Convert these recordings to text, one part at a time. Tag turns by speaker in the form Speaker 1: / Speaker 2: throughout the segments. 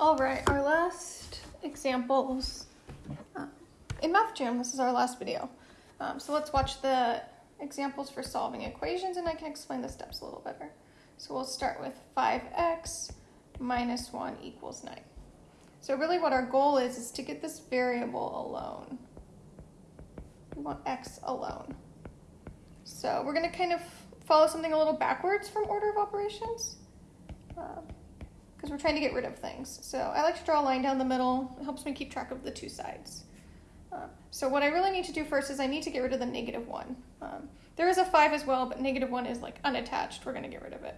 Speaker 1: All right, our last examples. Uh, in Math Jam, this is our last video. Um, so let's watch the examples for solving equations and I can explain the steps a little better. So we'll start with 5x minus 1 equals 9. So really what our goal is, is to get this variable alone. We want x alone. So we're going to kind of follow something a little backwards from order of operations because we're trying to get rid of things. So I like to draw a line down the middle. It helps me keep track of the two sides. Uh, so what I really need to do first is I need to get rid of the negative 1. Um, there is a 5 as well, but negative 1 is like unattached. We're going to get rid of it.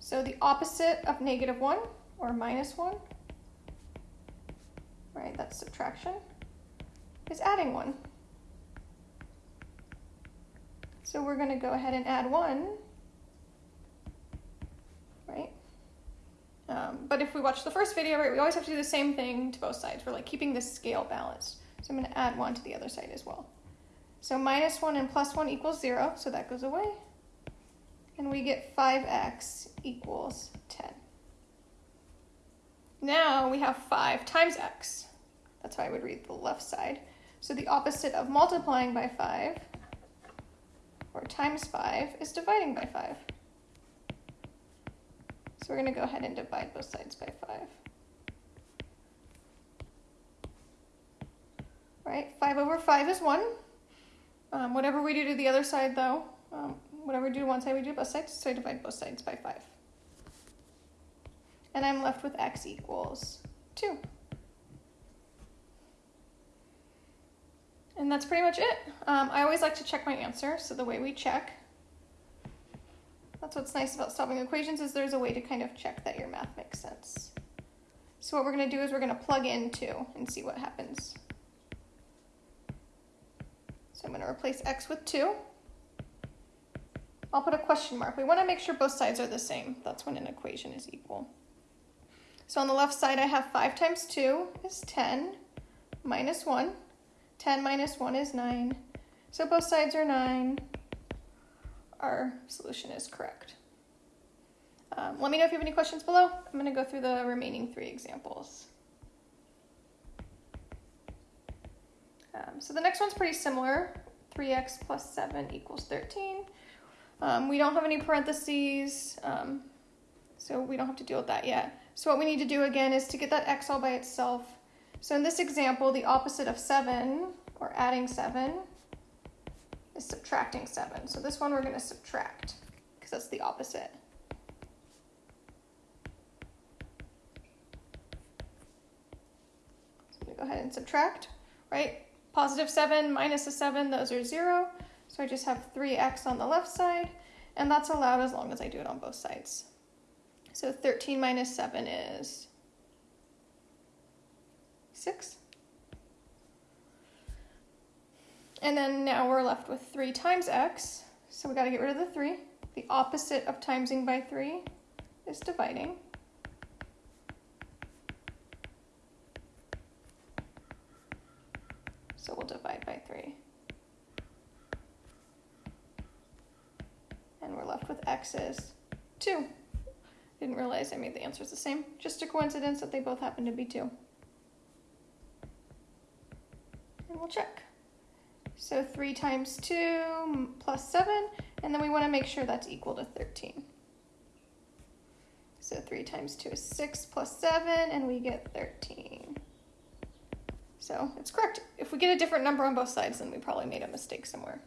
Speaker 1: So the opposite of negative 1, or minus 1, right, that's subtraction, is adding 1. So we're going to go ahead and add 1, right? Um, but if we watch the first video, right, we always have to do the same thing to both sides. We're like keeping this scale balanced. So I'm going to add 1 to the other side as well. So minus 1 and plus 1 equals 0, so that goes away. And we get 5x equals 10. Now we have 5 times x. That's how I would read the left side. So the opposite of multiplying by 5, or times 5, is dividing by 5. So we're going to go ahead and divide both sides by 5. right? 5 over 5 is 1. Um, whatever we do to the other side, though, um, whatever we do to one side, we do both sides, so I divide both sides by 5. And I'm left with x equals 2. And that's pretty much it. Um, I always like to check my answer, so the way we check, that's what's nice about solving equations is there's a way to kind of check that your math makes sense. So what we're going to do is we're going to plug in 2 and see what happens. So I'm going to replace x with 2. I'll put a question mark. We want to make sure both sides are the same. That's when an equation is equal. So on the left side, I have 5 times 2 is 10 minus 1. 10 minus 1 is 9. So both sides are 9. Our solution is correct. Um, let me know if you have any questions below. I'm going to go through the remaining three examples. Um, so the next one's pretty similar. 3x plus 7 equals 13. Um, we don't have any parentheses, um, so we don't have to deal with that yet. So what we need to do again is to get that x all by itself. So in this example, the opposite of 7, or adding 7, is subtracting 7. So this one we're going to subtract, because that's the opposite. So I'm going to go ahead and subtract, right? Positive 7 minus a 7, those are 0. So I just have 3x on the left side, and that's allowed as long as I do it on both sides. So 13 minus 7 is 6. And then now we're left with 3 times x, so we got to get rid of the 3. The opposite of timesing by 3 is dividing. So we'll divide by 3. And we're left with x is 2. Didn't realize I made the answers the same. Just a coincidence that they both happen to be 2. And we'll check. So 3 times 2 plus 7, and then we want to make sure that's equal to 13. So 3 times 2 is 6 plus 7, and we get 13. So it's correct. If we get a different number on both sides, then we probably made a mistake somewhere.